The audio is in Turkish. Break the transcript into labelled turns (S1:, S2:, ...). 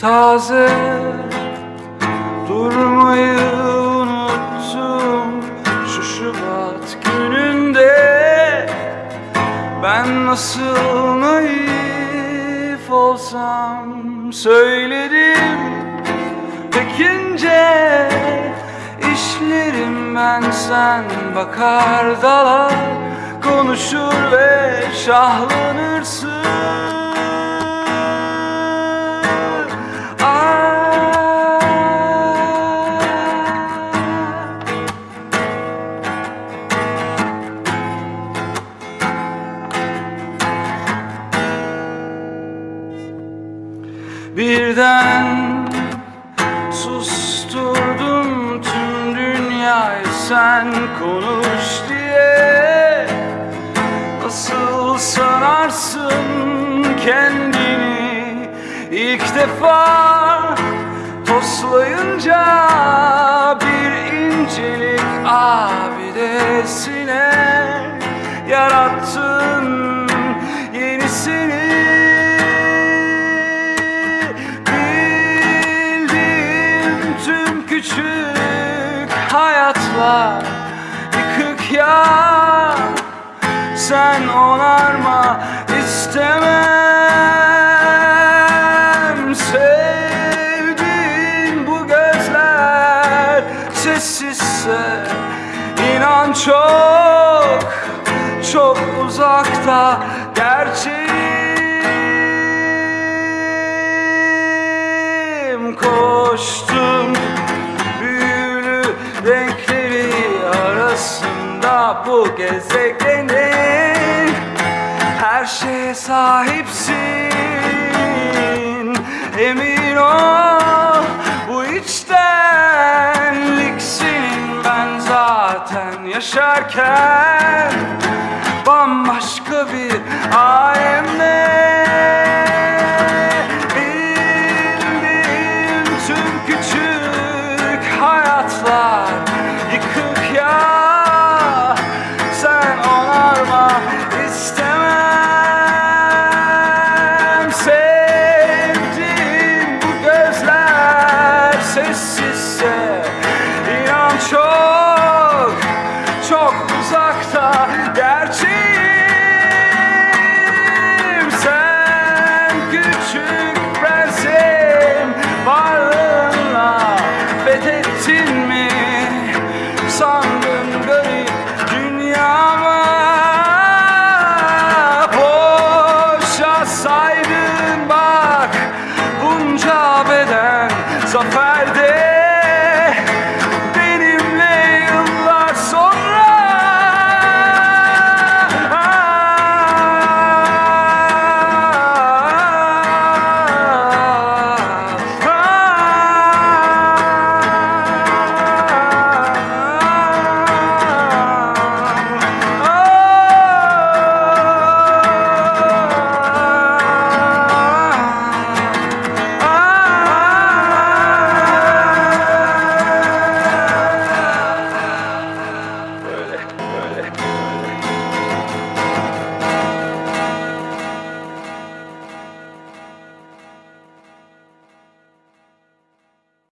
S1: taze Durmayı unuttum. Şu Şubat gününde Ben nasıl naif olsam söyledim Pekince işlerim ben sen bakar dalar. Konuşur ve şahlanırsın Birden susturdum tüm dünyayı. Sen konuş diye Nasıl sanarsın kendini? İlk defa Toslayınca bir incelik abidesine Yarattın yenisini küçük hayatlar yıkık ya Sen onarma istemem. Sevdiğin bu gözler sessizse inan çok çok uzakta gerçeğim. Koştum bu gezegenin Her şeye sahipsin. Emin ol bu içtenlik senin ben zaten yaşarken bambaşka bir alemde istemem Sevdiğim bu gözler sessizse inan çok çok uzakta gerçeğim. Sen küçük prensim varlığınla fethettin